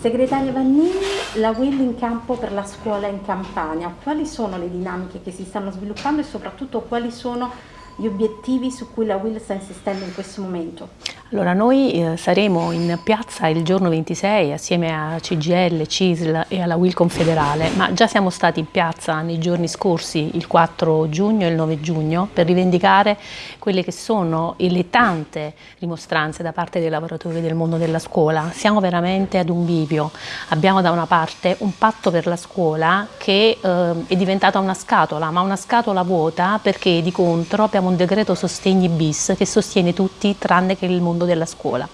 Segretaria Vannini, la Will in campo per la scuola in Campania, quali sono le dinamiche che si stanno sviluppando e soprattutto quali sono gli obiettivi su cui la Will sta insistendo in questo momento? Allora, noi eh, saremo in piazza il giorno 26 assieme a CGL, CISL e alla Will Confederale, ma già siamo stati in piazza nei giorni scorsi, il 4 giugno e il 9 giugno, per rivendicare quelle che sono le tante dimostranze da parte dei lavoratori del mondo della scuola. Siamo veramente ad un bivio. Abbiamo da una parte un patto per la scuola che eh, è diventata una scatola, ma una scatola vuota perché di contro abbiamo un decreto sostegni bis che sostiene tutti tranne che il mondo mondo della scuola.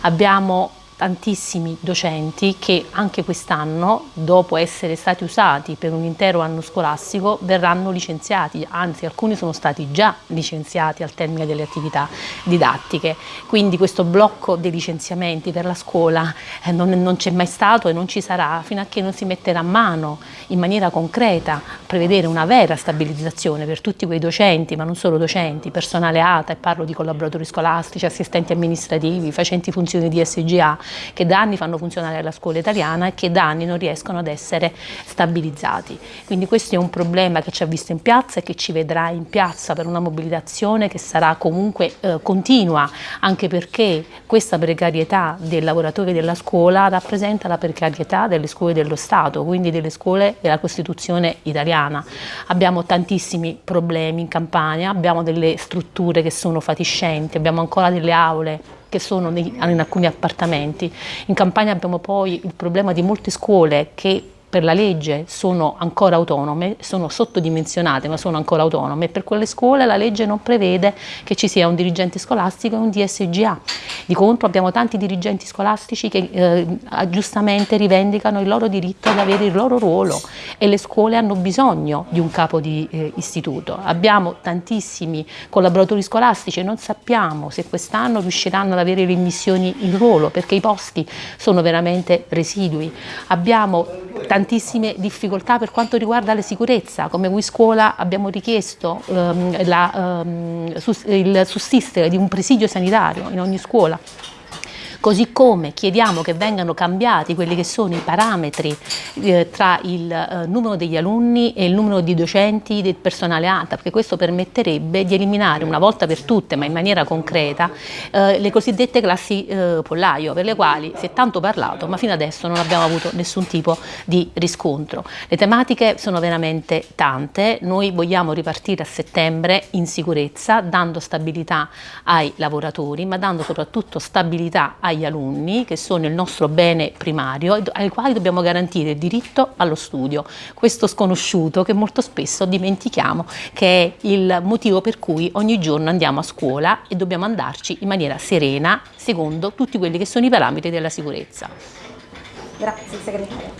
Abbiamo tantissimi docenti che anche quest'anno, dopo essere stati usati per un intero anno scolastico, verranno licenziati, anzi alcuni sono stati già licenziati al termine delle attività didattiche. Quindi questo blocco dei licenziamenti per la scuola eh, non, non c'è mai stato e non ci sarà fino a che non si metterà a mano in maniera concreta prevedere una vera stabilizzazione per tutti quei docenti, ma non solo docenti, personale ATA, e parlo di collaboratori scolastici, assistenti amministrativi, facenti funzioni di SGA, che da anni fanno funzionare la scuola italiana e che da anni non riescono ad essere stabilizzati. Quindi questo è un problema che ci ha visto in piazza e che ci vedrà in piazza per una mobilitazione che sarà comunque eh, continua, anche perché questa precarietà dei lavoratori della scuola rappresenta la precarietà delle scuole dello Stato, quindi delle scuole della Costituzione italiana. Abbiamo tantissimi problemi in Campania, abbiamo delle strutture che sono fatiscenti, abbiamo ancora delle aule che sono in alcuni appartamenti. In Campania abbiamo poi il problema di molte scuole che per la legge sono ancora autonome, sono sottodimensionate ma sono ancora autonome per quelle scuole la legge non prevede che ci sia un dirigente scolastico e un DSGA. Di contro abbiamo tanti dirigenti scolastici che eh, giustamente rivendicano il loro diritto ad avere il loro ruolo e le scuole hanno bisogno di un capo di eh, istituto. Abbiamo tantissimi collaboratori scolastici e non sappiamo se quest'anno riusciranno ad avere le missioni in ruolo perché i posti sono veramente residui. Abbiamo tantissime difficoltà per quanto riguarda la sicurezza, come qui scuola abbiamo richiesto ehm, la, ehm, il sussistere di un presidio sanitario in ogni scuola così come chiediamo che vengano cambiati quelli che sono i parametri eh, tra il eh, numero degli alunni e il numero di docenti del personale ATA, perché questo permetterebbe di eliminare una volta per tutte, ma in maniera concreta, eh, le cosiddette classi eh, pollaio, per le quali si è tanto parlato, ma fino adesso non abbiamo avuto nessun tipo di riscontro. Le tematiche sono veramente tante, noi vogliamo ripartire a settembre in sicurezza, dando stabilità ai lavoratori, ma dando soprattutto stabilità ai agli alunni che sono il nostro bene primario ai quali dobbiamo garantire il diritto allo studio, questo sconosciuto che molto spesso dimentichiamo che è il motivo per cui ogni giorno andiamo a scuola e dobbiamo andarci in maniera serena secondo tutti quelli che sono i parametri della sicurezza. Grazie segretaria.